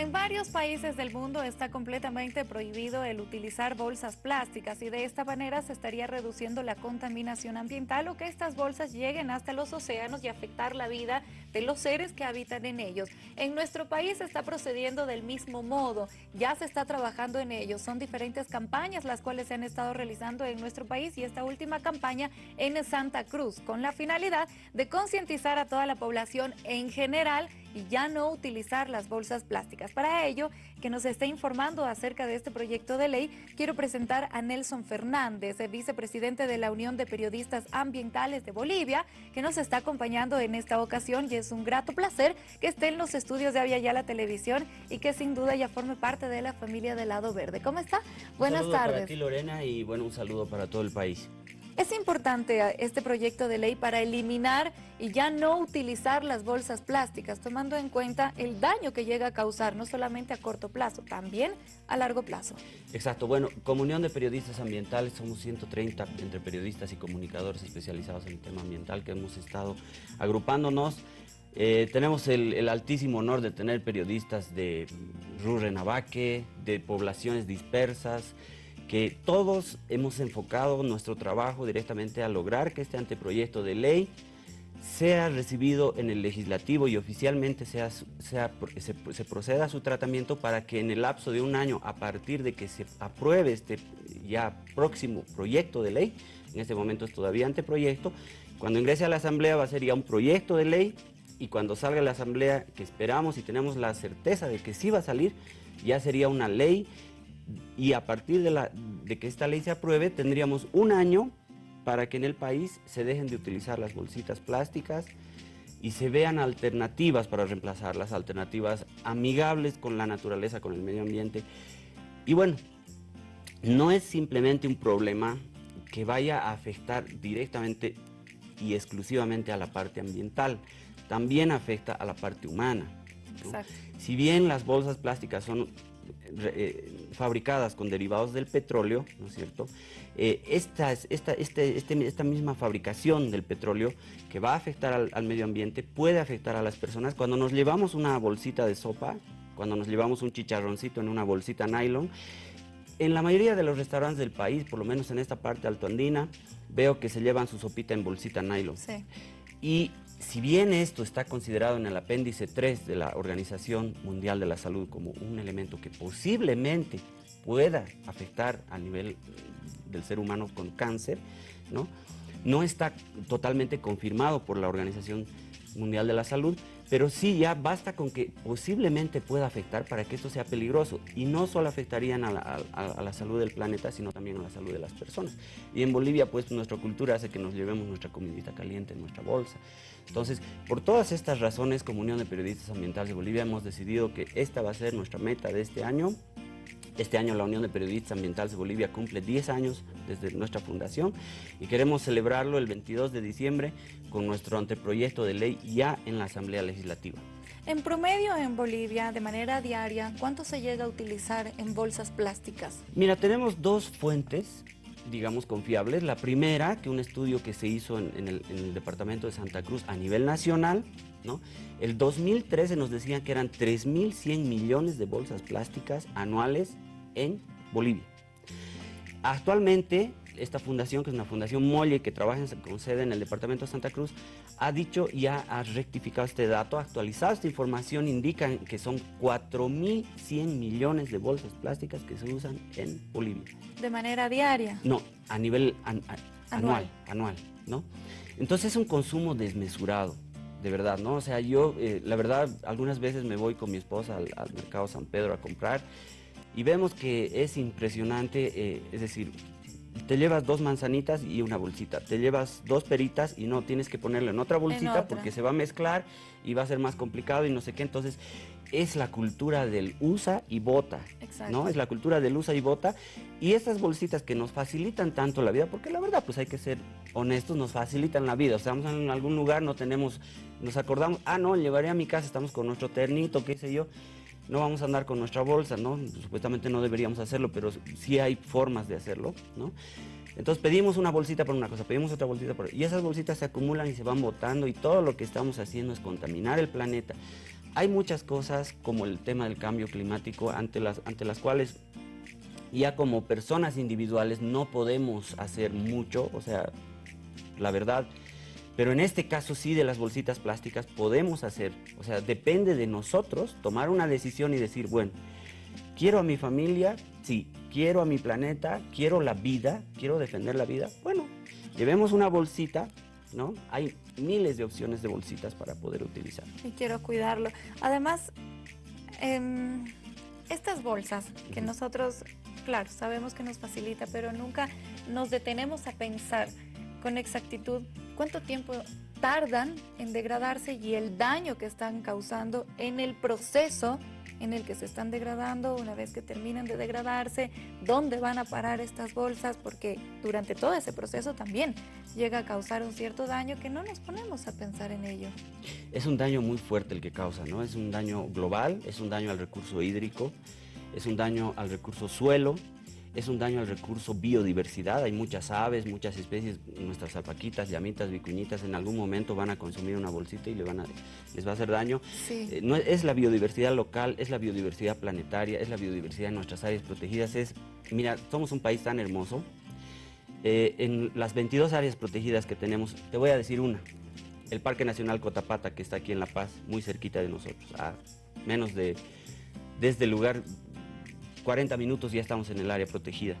En varios países del mundo está completamente prohibido el utilizar bolsas plásticas y de esta manera se estaría reduciendo la contaminación ambiental o que estas bolsas lleguen hasta los océanos y afectar la vida de los seres que habitan en ellos. En nuestro país se está procediendo del mismo modo, ya se está trabajando en ello. Son diferentes campañas las cuales se han estado realizando en nuestro país y esta última campaña en Santa Cruz con la finalidad de concientizar a toda la población en general y ya no utilizar las bolsas plásticas. Para ello, que nos esté informando acerca de este proyecto de ley, quiero presentar a Nelson Fernández, vicepresidente de la Unión de Periodistas Ambientales de Bolivia, que nos está acompañando en esta ocasión y es un grato placer que esté en los estudios de Avia la Televisión y que sin duda ya forme parte de la familia del Lado Verde. ¿Cómo está? Buenas un tardes. para ti, Lorena, y bueno, un saludo para todo el país. Es importante eh, este proyecto de ley para eliminar y ya no utilizar las bolsas plásticas, tomando en cuenta el daño que llega a causar, no solamente a corto plazo, también a largo plazo. Exacto. Bueno, Comunión de Periodistas Ambientales, somos 130 entre periodistas y comunicadores especializados en el tema ambiental que hemos estado agrupándonos. Eh, tenemos el, el, altísimo honor de tener periodistas de Rurrenabaque, de poblaciones dispersas, que todos hemos enfocado nuestro trabajo directamente a lograr que este anteproyecto de ley sea recibido en el legislativo y oficialmente sea, sea, se, se, proceda a su tratamiento para que en el lapso de un año, a partir de que se apruebe este ya próximo proyecto de ley, en este momento es todavía anteproyecto, cuando ingrese a la Asamblea va a ser ya un proyecto de ley y cuando salga la Asamblea, que esperamos y tenemos la certeza de que sí va a salir, ya sería una ley y a partir de que esta ley se apruebe tendríamos un año para que en el país se dejen de utilizar las bolsitas plásticas y se vean alternativas para reemplazarlas, alternativas amigables con la naturaleza, con el medio ambiente. Y bueno, no es simplemente un problema que vaya a afectar directamente y exclusivamente a la parte ambiental, también afecta a la parte humana. Si bien las bolsas plásticas son eh, fabricadas con derivados del petróleo, ¿no es cierto? Eh, esta, esta, este, este, esta misma fabricación del petróleo que va a afectar al, medio ambiente puede afectar a las personas. Cuando nos llevamos una bolsita de sopa, cuando nos llevamos un chicharroncito en una bolsita nylon, en la mayoría de los restaurantes del país, por lo menos en esta parte altoandina, veo que se llevan su sopita en bolsita nylon. Sí. Y si bien esto está considerado en el apéndice 3 de la Organización Mundial de la Salud como un elemento que posiblemente pueda afectar a nivel del ser humano con cáncer, ¿no? está totalmente confirmado por la Organización Mundial de la Salud, pero sí ya basta con que posiblemente pueda afectar para que esto sea peligroso y no solo afectarían a la, salud del planeta, sino también a la salud de las personas. Y en Bolivia, pues nuestra cultura hace que nos llevemos nuestra comidita caliente en nuestra bolsa. Entonces, por todas estas razones, como Unión de Periodistas Ambientales de Bolivia, hemos decidido que esta va a ser nuestra meta de este año, este año la Unión de Periodistas Ambientales de Bolivia cumple 10 años desde nuestra fundación y queremos celebrarlo el 22 de diciembre con nuestro anteproyecto de ley ya en la Asamblea Legislativa. En promedio en Bolivia, de manera diaria, ¿cuánto se llega a utilizar en bolsas plásticas? Mira, tenemos dos fuentes digamos, confiables. La primera, que un estudio que se hizo en, el, en, el, departamento de Santa Cruz a nivel nacional, ¿no? El 2013 nos decían que eran 3.100 millones de bolsas plásticas anuales en Bolivia. Actualmente, esta fundación, que es una fundación Molle, que trabaja con sede en el departamento de Santa Cruz, ha dicho y ha, rectificado este dato, ha actualizado esta información, indican que son 4.100 millones de bolsas plásticas que se usan en Bolivia. ¿De manera diaria? No, a nivel anual. anual, ¿no? Entonces es un consumo desmesurado de verdad, ¿no? O sea, yo, eh, la verdad, algunas veces me voy con mi esposa al, al mercado San Pedro a comprar y vemos que es impresionante, eh, es decir, te llevas dos manzanitas y una bolsita, te llevas dos peritas y no, tienes que ponerlo en otra bolsita porque se va a mezclar y va a ser más complicado y no sé qué, entonces es la cultura del usa y bota, ¿no? Es la cultura del usa y bota. Y estas bolsitas que nos facilitan tanto la vida, porque la verdad pues hay que ser honestos, nos facilitan la vida, o sea, estamos en algún lugar, no tenemos, nos acordamos, ah no, llevaré a mi casa, estamos con nuestro ternito, qué sé yo, no vamos a andar con nuestra bolsa, ¿no? Supuestamente no deberíamos hacerlo, pero sí hay formas de hacerlo, ¿no? Entonces pedimos una bolsita por una cosa, pedimos otra bolsita por y esas bolsitas se acumulan y se van botando y todo lo que estamos haciendo es contaminar el planeta. hay muchas cosas como el tema del cambio climático ante las, ante las cuales ya como personas individuales no podemos hacer mucho, o sea, la verdad, pero en este caso sí de las bolsitas plásticas podemos hacer, o sea, depende de nosotros tomar una decisión y decir, bueno, quiero a mi familia, sí, quiero a mi planeta, quiero la vida, quiero defender la vida, bueno, llevemos una bolsita, ¿no? Hay miles de opciones de bolsitas para poder utilizar. Y quiero cuidarlo. Además, em, estas bolsas que nosotros, claro, sabemos que nos facilita, pero nunca nos detenemos a pensar con exactitud cuánto tiempo tardan en degradarse y el daño que están causando en el proceso en el que se están degradando, una vez que terminan de degradarse, dónde van a parar estas bolsas, porque durante todo ese proceso también llega a causar un cierto daño que no nos ponemos a pensar en ello. Es un daño muy fuerte el que causa, ¿no? Es un daño global, es un daño al recurso hídrico, es un daño al recurso suelo, es un daño al recurso biodiversidad. Hay muchas aves, muchas especies, nuestras alpaquitas, llamitas, vicuñitas, en algún momento van a consumir una bolsita y le van a, les va a hacer daño. Eh, no, es la biodiversidad local, es la biodiversidad planetaria, es la biodiversidad en nuestras áreas protegidas. Es, mira, somos un país tan hermoso. Eh, en las 22 áreas protegidas que tenemos, te voy a decir una. El Parque Nacional Cotapata, que está aquí en La Paz, muy cerquita de nosotros, a menos de, desde el lugar 40 minutos ya estamos en el área protegida.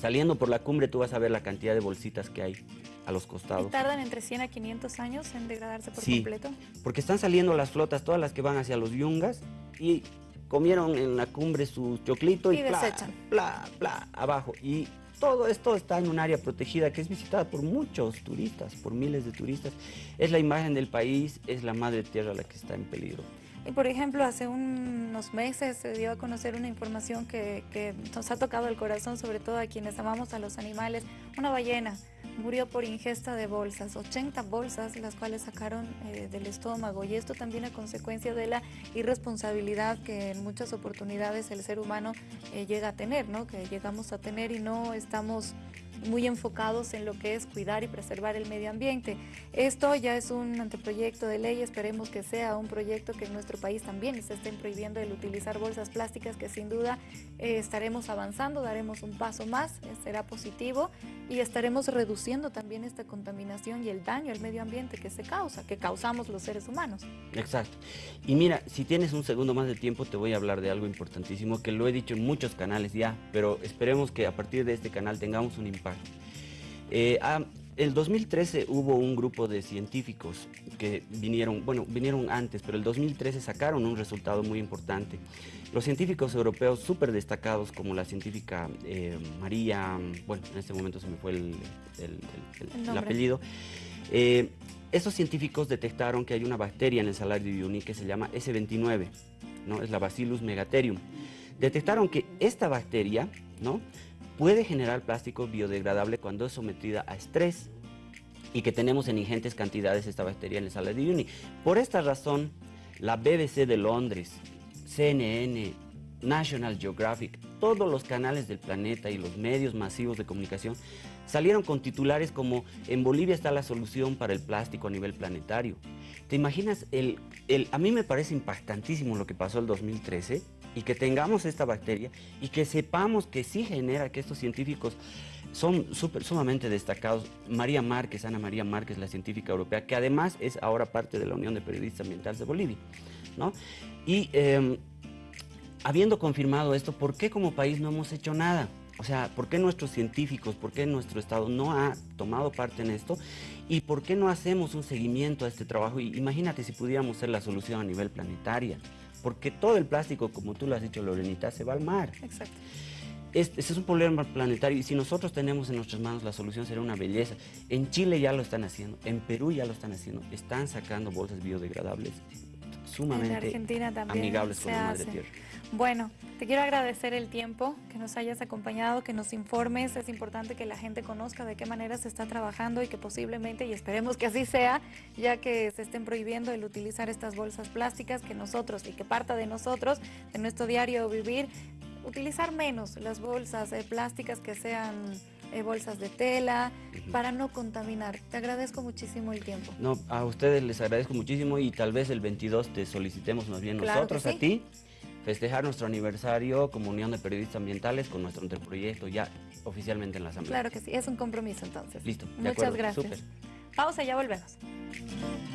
Saliendo por la cumbre tú vas a ver la cantidad de bolsitas que hay a los costados. ¿Y tardan entre 100 a 500 años en degradarse por sí, completo? porque están saliendo las flotas, todas las que van hacia los yungas y comieron en la cumbre su choclito y, y desechan. Bla, bla, abajo. Y todo esto está en un área protegida que es visitada por muchos turistas, por miles de turistas. Es la imagen del país, es la madre tierra la que está en peligro. Y por ejemplo, hace unos meses se dio a conocer una información que, nos ha tocado el corazón, sobre todo a quienes amamos a los animales. Una ballena murió por ingesta de bolsas, 80 bolsas las cuales sacaron eh, del estómago y esto también a consecuencia de la irresponsabilidad que en muchas oportunidades el ser humano eh, llega a tener, ¿no? que llegamos a tener y no estamos muy enfocados en lo que es cuidar y preservar el medio ambiente. Esto ya es un anteproyecto de ley, esperemos que sea un proyecto que en nuestro país también se estén prohibiendo el utilizar bolsas plásticas, que sin duda eh, estaremos avanzando, daremos un paso más, eh, será positivo y estaremos reduciendo también esta contaminación y el daño al medio ambiente que se causa, que causamos los seres humanos. Exacto. Y mira, si tienes un segundo más de tiempo, te voy a hablar de algo importantísimo que lo he dicho en muchos canales ya, pero esperemos que a partir de este canal tengamos un impacto eh, ah, el 2013 hubo un grupo de científicos que vinieron, bueno, vinieron antes, pero el 2013 sacaron un resultado muy importante. Los científicos europeos súper destacados, como la científica eh, María, bueno, en este momento se me fue el, apellido, eh, esos científicos detectaron que hay una bacteria en el salario de Uyuni que se llama S29, ¿no? es la Bacillus megatherium. Detectaron que esta bacteria, ¿no? Puede generar plástico biodegradable cuando es sometida a estrés y que tenemos en ingentes cantidades esta bacteria en el sala de Uyuni. Por esta razón, la BBC de Londres, CNN, National Geographic, todos los canales del planeta y los medios masivos de comunicación salieron con titulares como en Bolivia está la solución para el plástico a nivel planetario. ¿Te imaginas? El, el, a mí me parece impactantísimo lo que pasó el 2013 y que tengamos esta bacteria y que sepamos que sí genera que estos científicos son super, sumamente destacados. María Márquez, Ana María Márquez, la científica europea, que además es ahora parte de la Unión de Periodistas Ambientales de Bolivia. ¿no? Y em, habiendo confirmado esto, ¿por qué como país no hemos hecho nada? O sea, ¿por qué nuestros científicos, por qué nuestro Estado no ha tomado parte en esto? ¿Y por qué no hacemos un seguimiento a este trabajo? Y imagínate si pudiéramos ser la solución a nivel planetaria porque todo el plástico, como tú lo has dicho, Lorenita, se va al mar. Exacto. Este, es un problema planetario y si nosotros tenemos en nuestras manos la solución será una belleza. En Chile ya lo están haciendo, en Perú ya lo están haciendo, están sacando bolsas biodegradables sumamente amigables con la madre tierra. Bueno, te quiero agradecer el tiempo, que nos hayas acompañado, que nos informes. Es importante que la gente conozca de qué manera se está trabajando y que posiblemente, y esperemos que así sea, ya que se estén prohibiendo el utilizar estas bolsas plásticas, que nosotros y que parta de nosotros, de nuestro diario vivir, utilizar menos las bolsas plásticas que sean eh, bolsas de tela, para no contaminar. Te agradezco muchísimo el tiempo. No, a ustedes les agradezco muchísimo y tal vez el 22 te solicitemos más bien nosotros a ti festejar nuestro aniversario como Unión de Periodistas Ambientales con nuestro anteproyecto ya oficialmente en la Asamblea. Claro que sí, es un compromiso entonces. Listo. Muchas gracias. Pausa, ya volvemos.